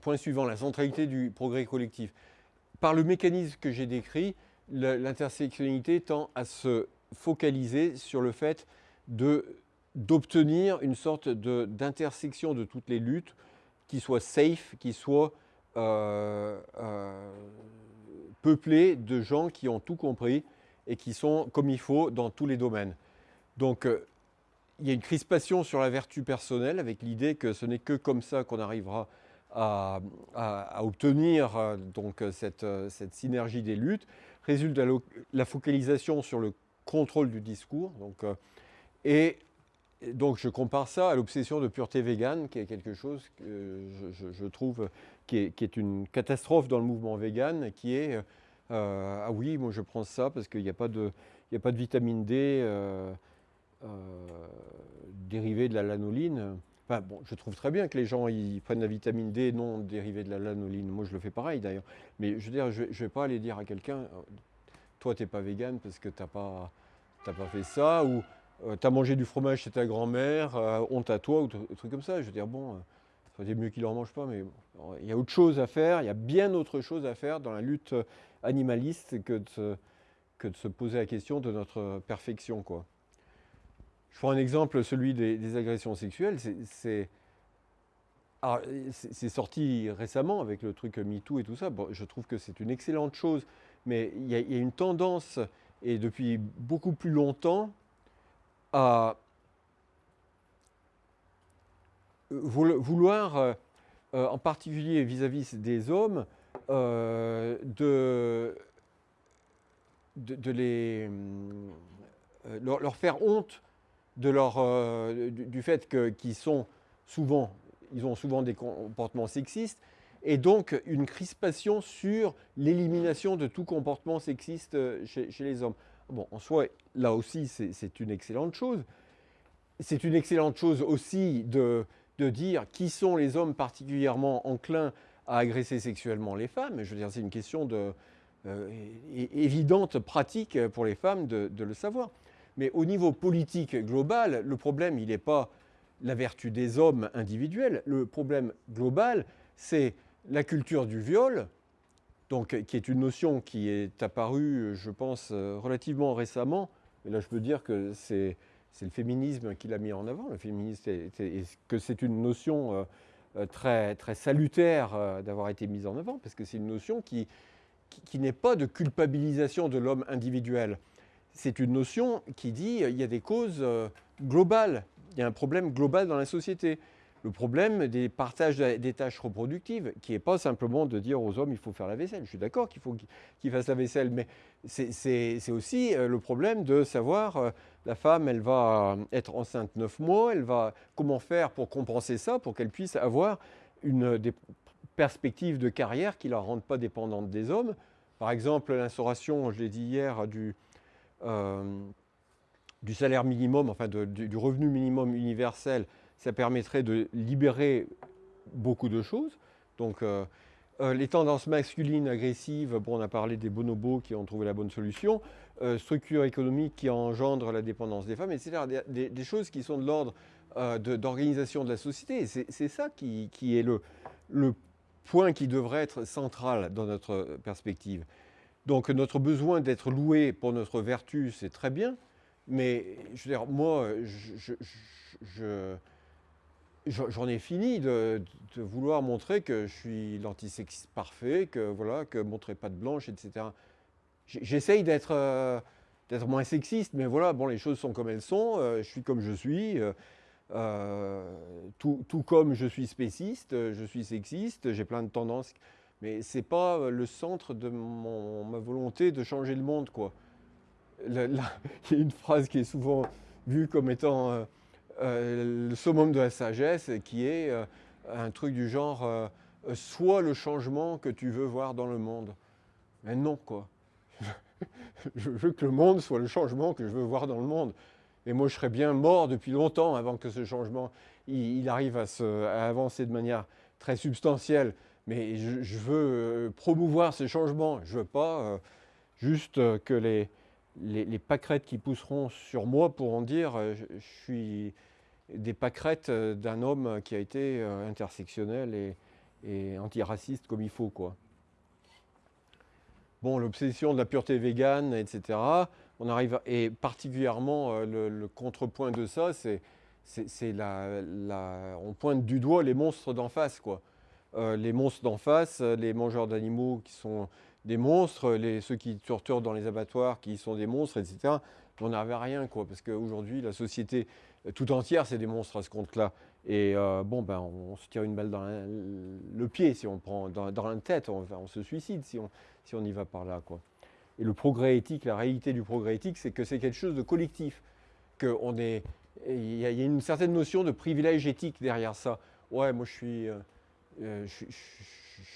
point suivant, la centralité du progrès collectif. Par le mécanisme que j'ai décrit, l'intersectionnalité tend à se focaliser sur le fait d'obtenir une sorte d'intersection de, toutes les luttes qui soit safe, qui soit euh, euh, peuplée de gens qui ont tout compris et qui sont comme il faut dans tous les domaines. Donc, euh, il y a une crispation sur la vertu personnelle avec l'idée que ce n'est que comme ça qu'on arrivera à, obtenir donc, cette, cette, synergie des luttes. Résulte la, la, focalisation sur le contrôle du discours. Donc, et donc je compare ça à l'obsession de pureté végane, qui est quelque chose que je, trouve qui est, une catastrophe dans le mouvement vegan, qui est euh, ah oui, moi je prends ça parce qu'il n'y a, a pas de vitamine D euh, euh, dérivée de la lanoline. Enfin, bon, je trouve très bien que les gens ils prennent la vitamine D non dérivée de la lanoline. Moi je le fais pareil d'ailleurs. Mais je veux dire, je ne vais pas aller dire à quelqu'un, toi tu n'es pas vegan parce que tu n'as pas, pas fait ça, ou euh, tu as mangé du fromage chez ta grand-mère, euh, honte à toi, ou des trucs comme ça. Je veux dire, bon, ça euh, mieux qu'il n'en mange pas, mais il y a autre chose à faire, il y a bien autre chose à faire dans la lutte animaliste que de que de se poser la question de notre perfection. Quoi. Je prends un exemple, celui des, agressions sexuelles. C'est sorti récemment avec le truc MeToo et tout ça. Je trouve que c'est une excellente chose, mais il y, a une tendance, et depuis beaucoup plus longtemps, à vouloir, euh, euh, en particulier vis-à-vis des hommes, euh, de, de, les, leur, faire honte de leur, du, fait qu'ils sont souvent, ils ont souvent des comportements sexistes, et donc une crispation sur l'élimination de tout comportement sexiste chez les hommes. Bon, en soi, là aussi, c'est une excellente chose. C'est une excellente chose aussi de, dire qui sont les hommes particulièrement enclins à agresser sexuellement les femmes. Je veux dire, c'est une question de, euh, évidente, pratique pour les femmes de, de, le savoir. Mais au niveau politique global, le problème, il n'est pas la vertu des hommes individuels. Le problème global, c'est la culture du viol, donc, qui est une notion qui est apparue, je pense, euh, relativement récemment. Mais là, je peux dire que c'est le féminisme qui l'a mis en avant. Le féminisme, que c'est une notion euh, euh, très, très salutaire d'avoir été mise en avant, parce que c'est une notion qui, qui, n'est pas de culpabilisation de l'homme individuel. C'est une notion qui dit qu'il y a des causes globales, il y a un problème global dans la société le problème des partages des tâches reproductives, qui n'est pas simplement de dire aux hommes il faut faire la vaisselle. Je suis d'accord qu'il faut qu'ils fassent la vaisselle, mais c'est aussi euh, le problème de savoir, euh, la femme, elle va être enceinte 9 mois, elle va comment faire pour compenser ça, pour qu'elle puisse avoir une, des perspectives de carrière qui ne la rendent pas dépendante des hommes. Par exemple, l'instauration, je l'ai dit hier, du, euh, du salaire minimum, enfin du revenu minimum universel, ça permettrait de libérer beaucoup de choses. Donc, euh, euh, les tendances masculines agressives, bon, on a parlé des bonobos qui ont trouvé la bonne solution, euh, structure économique qui engendre la dépendance des femmes, etc. Des, choses qui sont de l'ordre d'organisation de, la société. C'est ça qui, est le, point qui devrait être central dans notre perspective. Donc notre besoin d'être loué pour notre vertu, c'est très bien, mais je veux dire, moi, je, je J'en ai fini de, vouloir montrer que je suis l'antisexiste parfait, que voilà, que montrer pas de blanche, etc. J'essaye euh, d'être moins sexiste, mais voilà, bon, les choses sont comme elles sont, euh, je suis comme je suis, euh, tout, comme je suis spéciste, je suis sexiste, j'ai plein de tendances, mais c'est pas le centre de ma volonté de changer le monde, quoi. il y a une phrase qui est souvent vue comme étant euh, le summum de la sagesse qui est euh, un truc du genre euh, sois le changement que tu veux voir dans le monde. Mais non, quoi. je veux que le monde soit le changement que je veux voir dans le monde. Et moi, je serais bien mort depuis longtemps avant que ce changement il, arrive à, se, avancer de manière très substantielle. Mais je, veux promouvoir ces changements. Je veux pas juste que les, les, pâquerettes qui pousseront sur moi pourront dire je suis des pâquerettes euh, d'un homme qui a été euh, intersectionnel et, et antiraciste comme il faut. Quoi. Bon, l'obsession de la pureté végane, etc. On arrive et particulièrement euh, le, contrepoint de ça, c'est la, on pointe du doigt les monstres d'en face, quoi. Euh, les monstres d'en face, les mangeurs d'animaux qui sont des monstres, les, ceux qui torturent dans les abattoirs qui sont des monstres, etc. On n'avait rien, quoi, parce qu'aujourd'hui, la société tout entière, c'est des monstres à ce compte-là. Et euh, bon, ben, on, se tire une balle dans le pied si on prend dans, la tête, on, se suicide si on, si va par là. Quoi. Et le progrès éthique, la réalité du progrès éthique, c'est que c'est quelque chose de collectif. Que est, il y, a une certaine notion de privilège éthique derrière ça. Ouais, moi je suis, euh, euh,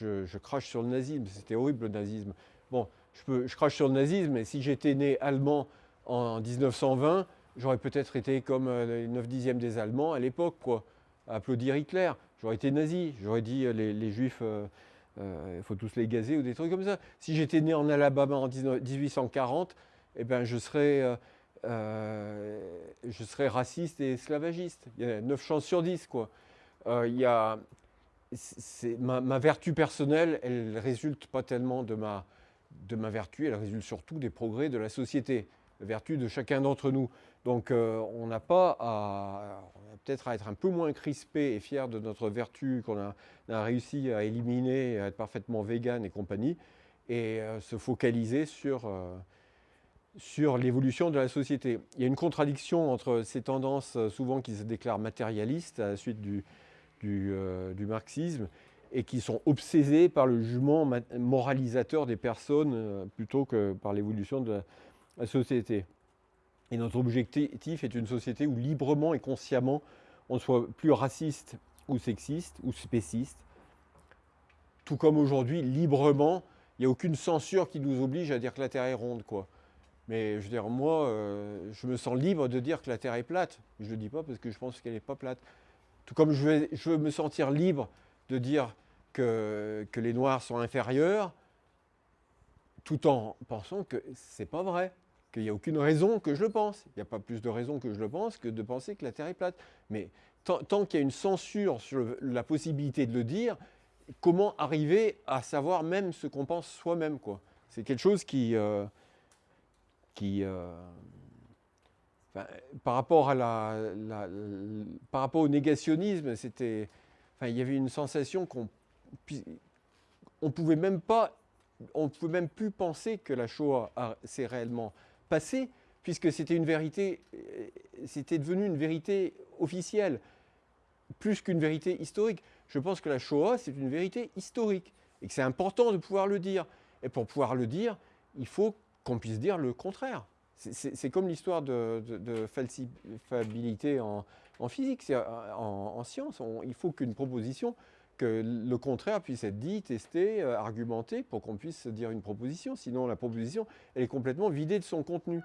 je, crache sur le nazisme, c'était horrible le nazisme. Bon, je, crache sur le nazisme, mais si j'étais né allemand en 1920, j'aurais peut-être été comme les 9 dixièmes des Allemands à l'époque, quoi applaudir Hitler. J'aurais été nazi, j'aurais dit euh, les, juifs, euh, euh, il faut tous les gazer ou des trucs comme ça. Si j'étais né en Alabama en 1840, eh ben, je, serais, je serais raciste et esclavagiste. Il y a 9 chances sur 10. Quoi. il y a, ma, ma, vertu personnelle, elle résulte pas tellement de ma, de ma vertu, elle résulte surtout des progrès de la société, la vertu de chacun d'entre nous. Donc on n'a pas à, peut-être à être un peu moins crispé et fier de notre vertu qu'on a, réussi à éliminer, à être parfaitement vegan et compagnie, et euh, se focaliser sur, euh, sur l'évolution de la société. Il y a une contradiction entre ces tendances euh, souvent qui se déclarent matérialistes à la suite du, du, du marxisme et qui sont obsédées par le jugement moralisateur des personnes plutôt que par l'évolution de la société. Et notre objectif est une société où librement et consciemment on soit plus raciste ou sexiste ou spéciste. Tout comme aujourd'hui, librement, il n'y a aucune censure qui nous oblige à dire que la Terre est ronde. Quoi. Mais je veux dire, moi, euh, je me sens libre de dire que la Terre est plate. Je ne le dis pas parce que je pense qu'elle n'est pas plate. Tout comme je veux, me sentir libre de dire que, les Noirs sont inférieurs, tout en pensant que ce n'est pas vrai qu'il n'y a aucune raison que je le pense. Il n'y a pas plus de raison que je le pense que de penser que la Terre est plate. Mais tant, qu'il y a une censure sur la possibilité de le dire, comment arriver à savoir même ce qu'on pense soi-même C'est quelque chose qui... Euh, euh, par, rapport au négationnisme, c'était, enfin, il y avait une sensation qu'on on pouvait même pas, on pouvait même plus penser que la Shoah s'est réellement passé, puisque c'était une vérité, euh, c'était devenu une vérité officielle, plus qu'une vérité historique. Je pense que la Shoah, c'est une vérité historique, et que c'est important de pouvoir le dire. Et pour pouvoir le dire, il faut qu'on puisse dire le contraire. C'est comme l'histoire de, falsifiabilité en, physique, en, en, science. il faut qu'une proposition que le contraire puisse être dit, testé, euh, argumenté pour qu'on puisse dire une proposition. Sinon, la proposition, elle est complètement vidée de son contenu.